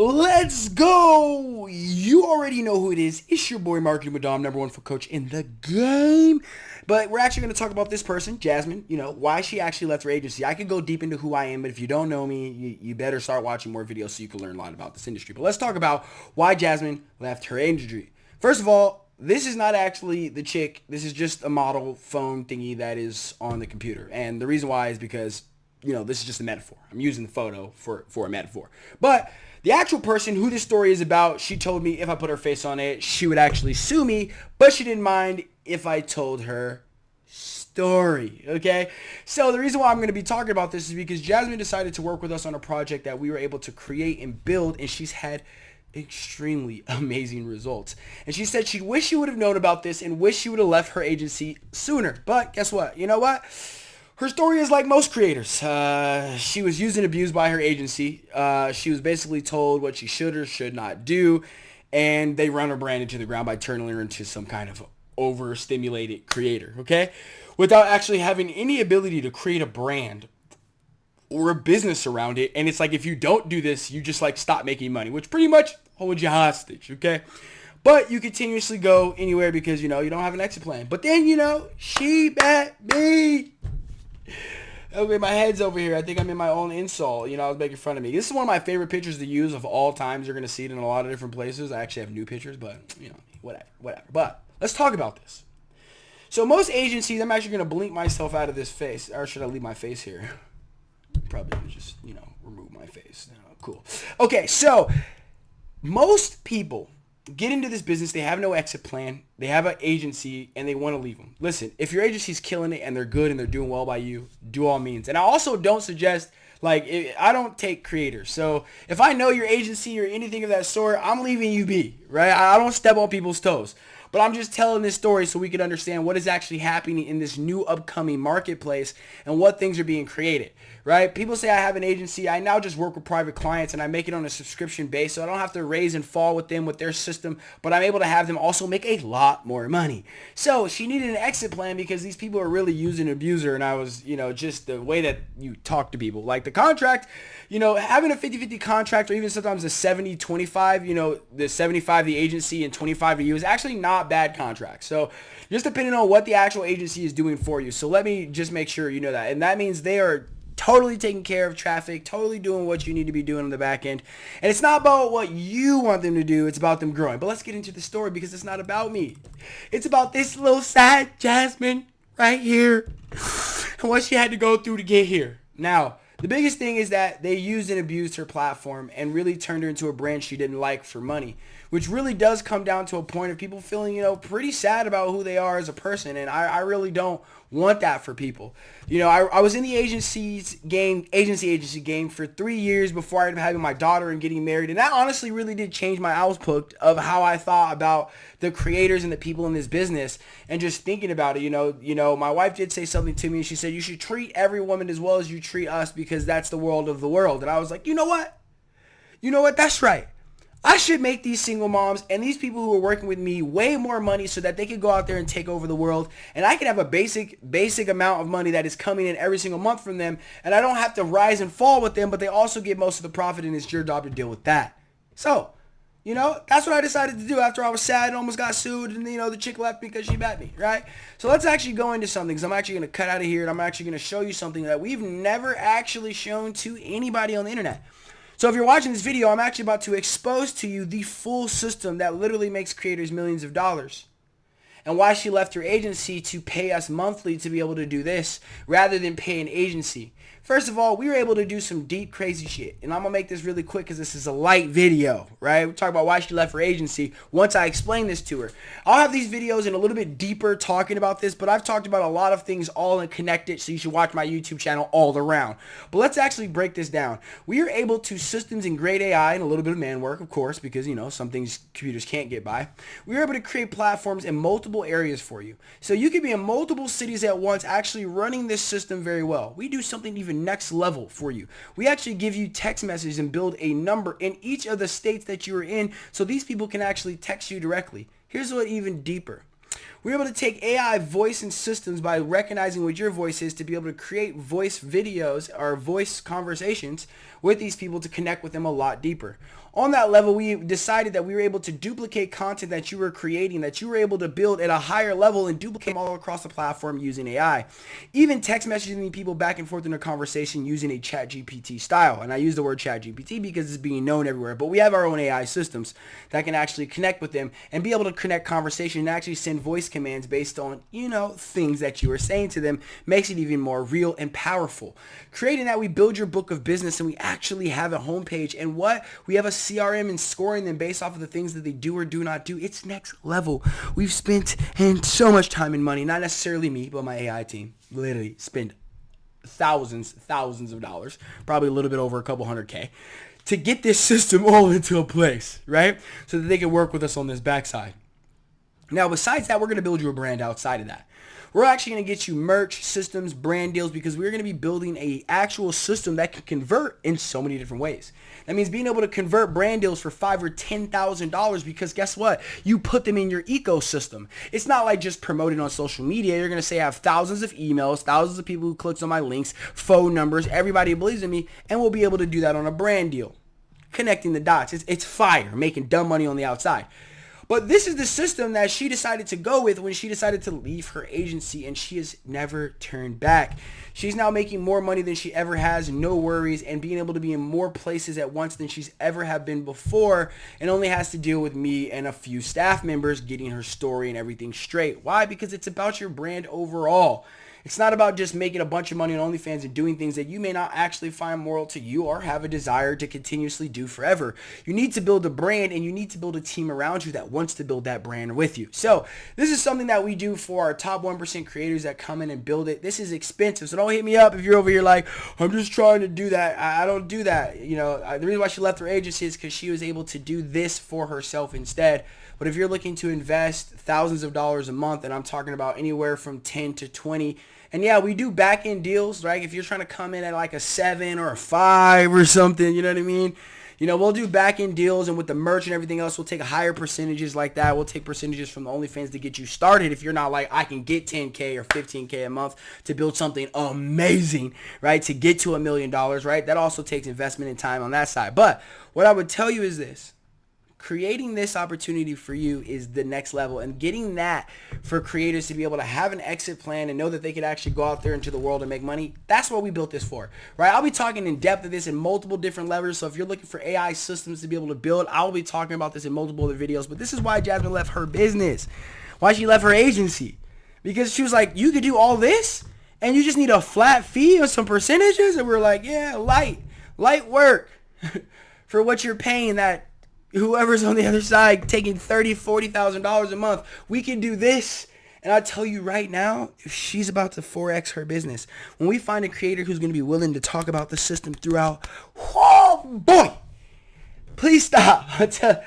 Let's go! You already know who it is. It's your boy Marketing Dom, number one foot coach in the game. But we're actually going to talk about this person, Jasmine, you know, why she actually left her agency. I could go deep into who I am, but if you don't know me, you, you better start watching more videos so you can learn a lot about this industry. But let's talk about why Jasmine left her agency. First of all, this is not actually the chick. This is just a model phone thingy that is on the computer. And the reason why is because, you know, this is just a metaphor. I'm using the photo for, for a metaphor. But the actual person who this story is about, she told me if I put her face on it, she would actually sue me, but she didn't mind if I told her story. Okay. So the reason why I'm going to be talking about this is because Jasmine decided to work with us on a project that we were able to create and build, and she's had extremely amazing results. And she said she wished she would have known about this and wish she would have left her agency sooner. But guess what? You know what? Her story is like most creators. Uh, she was used and abused by her agency. Uh, she was basically told what she should or should not do. And they run her brand into the ground by turning her into some kind of overstimulated creator, okay? Without actually having any ability to create a brand or a business around it. And it's like, if you don't do this, you just like stop making money, which pretty much holds you hostage, okay? But you continuously go anywhere because, you know, you don't have an exit plan. But then, you know, she bet me. Okay, my head's over here. I think I'm in my own insult. You know, I was making fun of me. This is one of my favorite pictures to use of all times. You're going to see it in a lot of different places. I actually have new pictures, but, you know, whatever, whatever. But let's talk about this. So most agencies, I'm actually going to blink myself out of this face. Or should I leave my face here? Probably just, you know, remove my face. Oh, cool. Okay, so most people get into this business, they have no exit plan, they have an agency, and they want to leave them. Listen, if your agency's killing it and they're good and they're doing well by you, do all means. And I also don't suggest like I don't take creators. So if I know your agency or anything of that sort, I'm leaving you be, right? I don't step on people's toes. But I'm just telling this story so we can understand what is actually happening in this new upcoming marketplace and what things are being created, right? People say I have an agency. I now just work with private clients and I make it on a subscription base so I don't have to raise and fall with them with their system, but I'm able to have them also make a lot more money. So she needed an exit plan because these people are really using and abuse her and I was, you know, just the way that you talk to people. Like the contract, you know, having a 50-50 contract or even sometimes a 70-25, you know, the 75 the agency and 25 to you is actually not bad contracts. So just depending on what the actual agency is doing for you. So let me just make sure you know that. And that means they are totally taking care of traffic, totally doing what you need to be doing on the back end. And it's not about what you want them to do, it's about them growing. But let's get into the story because it's not about me. It's about this little sad Jasmine right here and what she had to go through to get here. Now, the biggest thing is that they used and abused her platform and really turned her into a brand she didn't like for money, which really does come down to a point of people feeling, you know, pretty sad about who they are as a person. And I, I really don't want that for people. You know, I, I was in the agencies game, agency agency game for three years before I ended up having my daughter and getting married. And that honestly really did change my outlook of how I thought about the creators and the people in this business and just thinking about it. You know, you know, my wife did say something to me. and She said, you should treat every woman as well as you treat us because that's the world of the world. And I was like, you know what? You know what? That's right. I should make these single moms and these people who are working with me way more money so that they could go out there and take over the world and I can have a basic basic amount of money that is coming in every single month from them and I don't have to rise and fall with them but they also get most of the profit and it's your job to deal with that. So, you know, that's what I decided to do after I was sad and almost got sued and, you know, the chick left because she bet me, right? So let's actually go into something because I'm actually going to cut out of here and I'm actually going to show you something that we've never actually shown to anybody on the internet. So if you're watching this video, I'm actually about to expose to you the full system that literally makes creators millions of dollars. And why she left her agency to pay us monthly to be able to do this rather than pay an agency. First of all, we were able to do some deep, crazy shit. And I'm going to make this really quick because this is a light video, right? We talk about why she left her agency once I explain this to her. I'll have these videos in a little bit deeper talking about this, but I've talked about a lot of things all in connected, so you should watch my YouTube channel all around. But let's actually break this down. We are able to systems and great AI and a little bit of man work, of course, because, you know, some things computers can't get by. We are able to create platforms in multiple areas for you. So you could be in multiple cities at once actually running this system very well. We do something even next level for you. We actually give you text messages and build a number in each of the states that you are in so these people can actually text you directly. Here's what even deeper. We're able to take AI voice and systems by recognizing what your voice is to be able to create voice videos or voice conversations with these people to connect with them a lot deeper. On that level, we decided that we were able to duplicate content that you were creating, that you were able to build at a higher level and duplicate all across the platform using AI. Even text messaging people back and forth in a conversation using a chat GPT style. And I use the word chat GPT because it's being known everywhere. But we have our own AI systems that can actually connect with them and be able to connect conversation and actually send voice commands based on, you know, things that you are saying to them makes it even more real and powerful. Creating that, we build your book of business and we actually have a homepage. And what? We have a CRM and scoring them based off of the things that they do or do not do. It's next level. We've spent and so much time and money, not necessarily me, but my AI team, literally spend thousands, thousands of dollars, probably a little bit over a couple hundred K to get this system all into a place, right? So that they can work with us on this backside. Now, besides that, we're going to build you a brand outside of that. We're actually going to get you merch, systems, brand deals because we're going to be building a actual system that can convert in so many different ways. That means being able to convert brand deals for five or ten thousand dollars because guess what? You put them in your ecosystem. It's not like just promoting on social media. You're going to say I have thousands of emails, thousands of people who clicks on my links, phone numbers, everybody believes in me, and we'll be able to do that on a brand deal. Connecting the dots. It's, it's fire, making dumb money on the outside. But this is the system that she decided to go with when she decided to leave her agency and she has never turned back. She's now making more money than she ever has, no worries, and being able to be in more places at once than she's ever have been before and only has to deal with me and a few staff members getting her story and everything straight. Why? Because it's about your brand overall. It's not about just making a bunch of money on OnlyFans and doing things that you may not actually find moral to you or have a desire to continuously do forever. You need to build a brand and you need to build a team around you that wants to build that brand with you. So this is something that we do for our top 1% creators that come in and build it. This is expensive. So don't hit me up if you're over here like, I'm just trying to do that. I, don't do that. You know, the reason why she left her agency is because she was able to do this for herself instead. But if you're looking to invest thousands of dollars a month, and I'm talking about anywhere from 10 to 20, and yeah, we do back end deals, right? If you're trying to come in at like a seven or a five or something, you know what I mean? You know, we'll do back end deals and with the merch and everything else, we'll take higher percentages like that. We'll take percentages from the OnlyFans to get you started. If you're not like, I can get 10K or 15K a month to build something amazing, right? To get to a million dollars, right? That also takes investment and time on that side. But what I would tell you is this creating this opportunity for you is the next level. And getting that for creators to be able to have an exit plan and know that they could actually go out there into the world and make money that's what we built this for right? I'll be talking in depth of this in multiple different levels. So if you're looking for ai systems to be able to build i'll be talking about this in multiple other videos. But this is why jasmine left her business. Why she left her agency. Because she was like you could do all this and you just need a flat fee or some percentages? And we're like yeah light light work for what you're paying that whoever's on the other side taking thirty, forty thousand dollars a month, we can do this. And I tell you right now, if she's about to 4x her business, when we find a creator who's going to be willing to talk about the system throughout, oh boy, please stop. As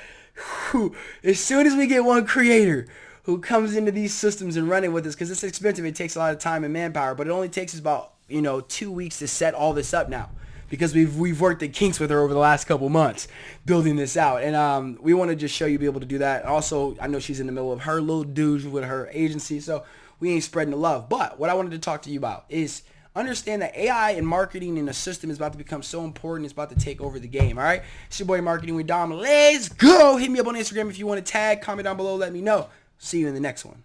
soon as we get one creator who comes into these systems and running with us, because it's expensive, it takes a lot of time and manpower, but it only takes us about, you know, two weeks to set all this up now because we've we've worked the kinks with her over the last couple months building this out, and um, we want to just show you be able to do that. Also, I know she's in the middle of her little dudes with her agency, so we ain't spreading the love. But what I wanted to talk to you about is understand that AI and marketing in a system is about to become so important. It's about to take over the game. All right, it's your boy Marketing with Dom. Let's go. Hit me up on Instagram if you want to tag. Comment down below. Let me know. See you in the next one.